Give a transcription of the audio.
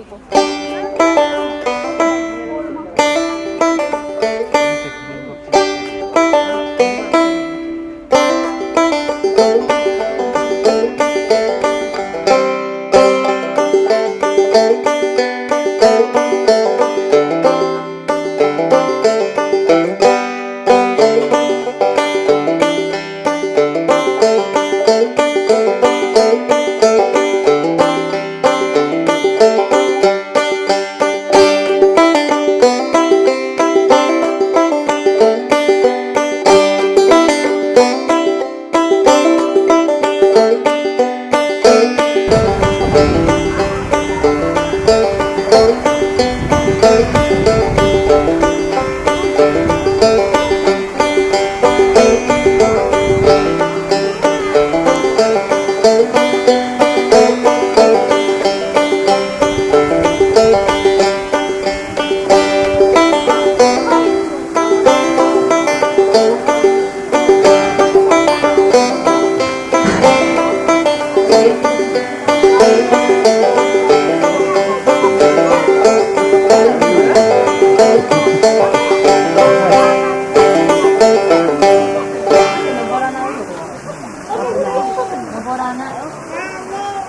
이거 이거